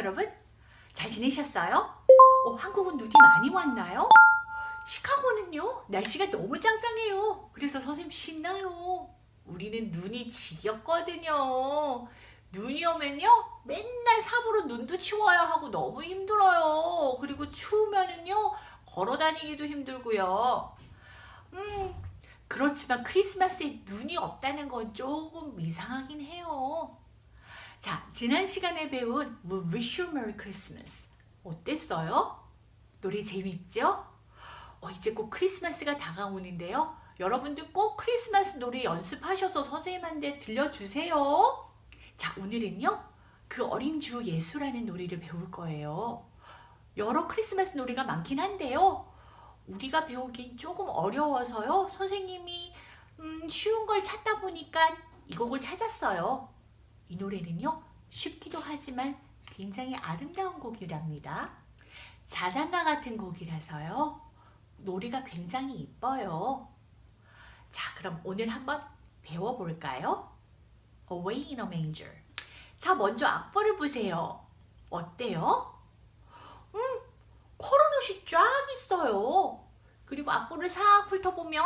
여러분? 잘 지내셨어요? 어, 한국은 눈이 많이 왔나요? 시카고는요? 날씨가 너무 짱짱해요. 그래서 선생님 신나요. 우리는 눈이 지겹거든요. 눈이 오면요 맨날 삽으로 눈도 치워야 하고 너무 힘들어요. 그리고 추우면은요 걸어 다니기도 힘들고요. 음 그렇지만 크리스마스에 눈이 없다는 건 조금 이상하긴 해요 자 지난 시간에 배운 We Wish You Merry Christmas. 어땠어요? 노래 재밌죠? 어, 이제 꼭 크리스마스가 다가오는데요. 여러분들 꼭 크리스마스 노래 연습하셔서 선생님한테 들려주세요. 자 오늘은요 그 어린 주 예수라는 노래를 배울 거예요. 여러 크리스마스 노래가 많긴 한데요. 우리가 배우긴 조금 어려워서요. 선생님이 음, 쉬운 걸 찾다 보니까 이 곡을 찾았어요 이 노래는요 쉽기도 하지만 굉장히 아름다운 곡이랍니다 자장가 같은 곡이라서요 노래가 굉장히 이뻐요 자 그럼 오늘 한번 배워볼까요? Away in a Manger. 자, 먼저 악보를 보세요. 어때요? 음, 코로넛이 쫙 있어요. 그리고 악보를 싹 훑어보면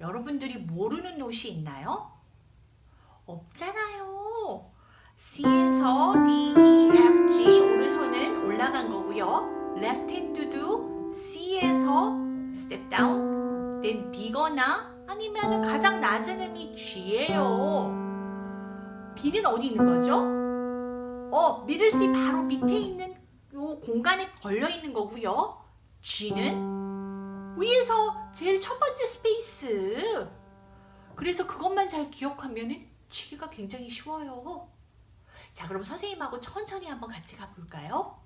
여러분들이 모르는 노이 있나요? 없잖아요. C에서 D, E, F, G 오른손은 올라간 거고요. Left hand도 C에서 step down, then B거나 아니면 가장 낮은 음이 G예요. B는 어디 있는 거죠? 어, middle C 바로 밑에 있는 요 공간에 걸려 있는 거고요. G는 위에서 제일 첫 번째 스페이스. 그래서 그것만 잘 기억하면 치기가 굉장히 쉬워요. 자, 그럼 선생님하고 천천히 한번 같이 가볼까요?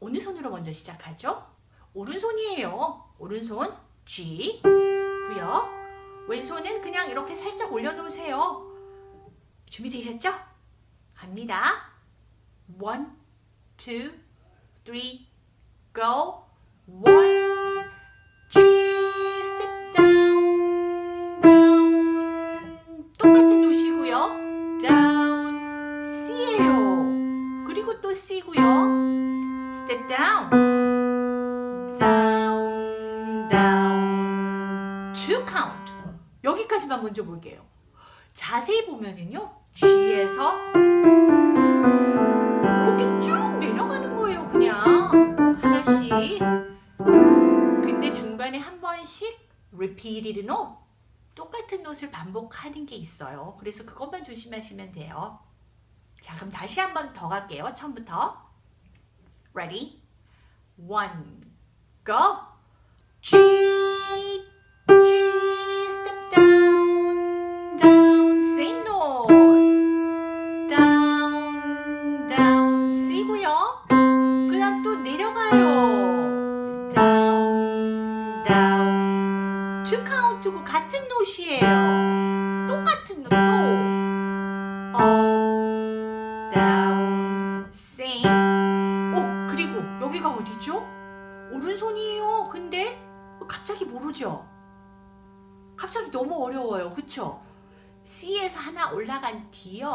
어느 손으로 먼저 시작하죠? 오른손이에요. 오른손 G 고요. 왼손은 그냥 이렇게 살짝 올려놓으세요. 준비되셨죠? 갑니다. One, two, three, go. C고요. step down, down, down. two count. 여기까지만 먼저 볼게요. 자세히 보면은요. G에서 이렇게 쭉 내려가는 거예요 그냥 하나씩 근데 중간에 한 번씩 repeated note 똑같은 노트를 반복하는 게 있어요 그래서 그것만 조심하시면 돼요 자 그럼 다시 한 번 더 갈게요 처음부터. Ready? One go. G G 여기가 어디죠? 오른손이에요. 근데 갑자기 모르죠? 갑자기 너무 어려워요. 그쵸? C에서 하나 올라간 D요.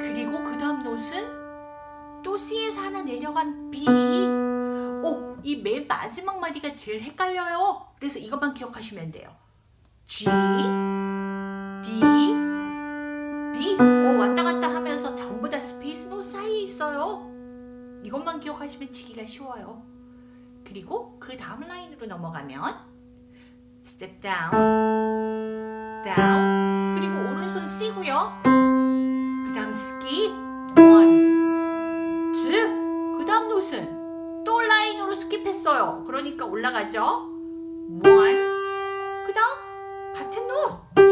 그리고 그 다음 노트는 또 C에서 하나 내려간 B 오, 이 맨 마지막 마디가 제일 헷갈려요 그래서 이것만 기억하시면 돼요 G, D, B 오, 왔다 갔다 하면서 전부 다 스페이스 노 사이에 있어요 이것만 기억하시면 치기가 쉬워요. 그리고 그 다음 라인으로 넘어가면 step down, down 그리고 오른손 C고요. 그 다음 skip one, two 그 다음 note는 또 라인으로 skip했어요. 그러니까 올라가죠. One 그 다음 같은 노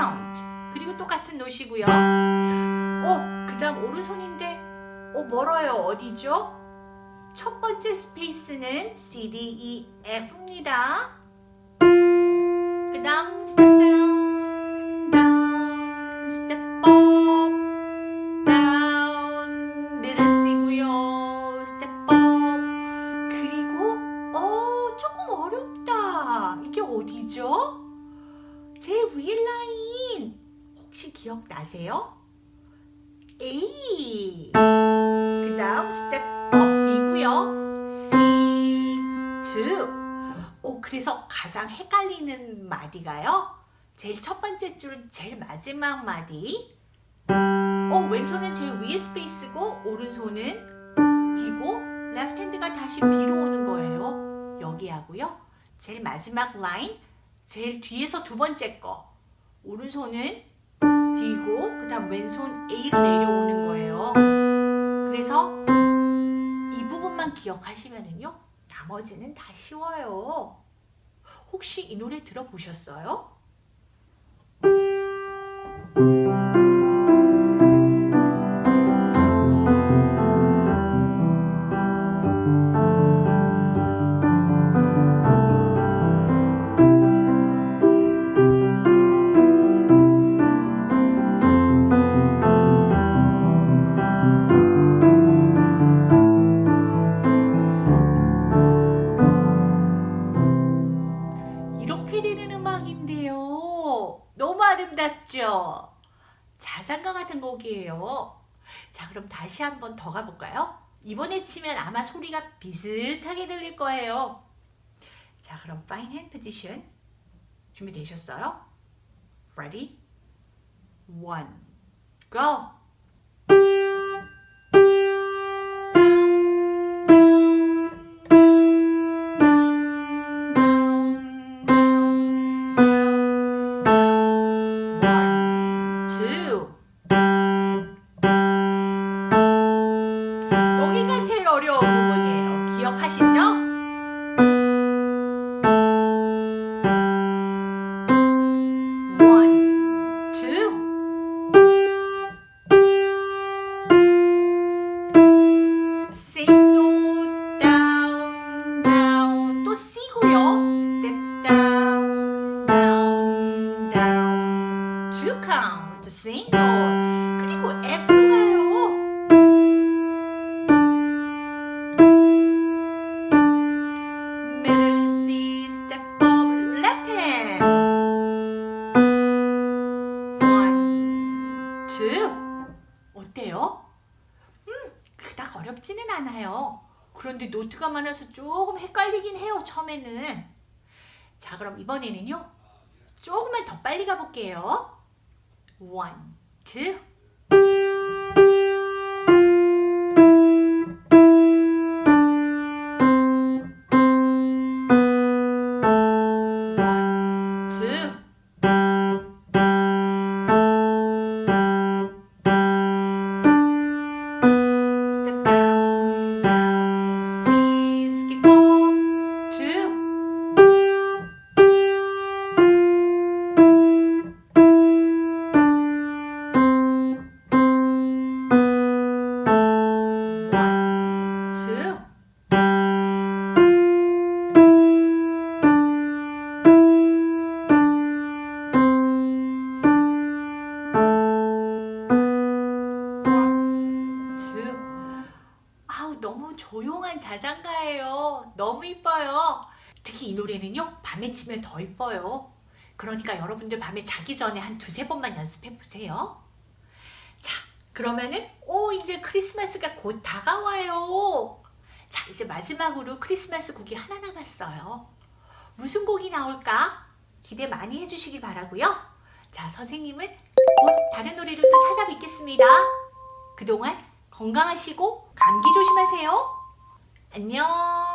count 그리고 똑같은 노시고요. 어, 그 다음 오른손인데 어, 멀어요. 어디죠? 첫 번째 스페이스는 C, D, E, F입니다. 그 다음 down, 기억나세요? A 그 다음 step up이고요. C, 2 오, 그래서 가장 헷갈리는 마디가요? 제일 첫 번째 줄 제일 마지막 마디. 어, 왼손은 제일 위에 space고 오른손은 D고 left hand가 다시 B로 오는 거예요. 여기 하고요. 제일 마지막 라인 제일 뒤에서 두 번째 거. 오른손은 D고 그 다음 왼손 A로 내려오는 거예요. 그래서 이 부분만 기억하시면은요. 나머지는 다 쉬워요. 혹시 이 노래 들어보셨어요? 아름답죠? 자장가 같은 곡이에요. 자, 그럼 다시 한번 더 가볼까요? 이번에 치면 아마 소리가 비슷하게 들릴 거예요. 자, 그럼 fine hand position 준비되셨어요? Ready? One, go! 기억하시죠? One, two. Same 어렵지는 않아요. 그런데 노트가 많아서 조금 헷갈리긴 해요. 처음에는. 자 그럼 이번에는요. 조금만 더 빨리 가볼게요. 1, 2, 특히 이 노래는요 밤에 치면 더 이뻐요. 그러니까 여러분들 밤에 자기 전에 한 두세 번만 연습해 보세요. 자 그러면은 오 이제 크리스마스가 곧 다가와요. 자 이제 마지막으로 크리스마스 곡이 하나 남았어요. 무슨 곡이 나올까? 기대 많이 해주시기 바라고요. 자 선생님은 곧 다른 노래로 또 찾아뵙겠습니다. 그동안 건강하시고 감기 조심하세요. 안녕.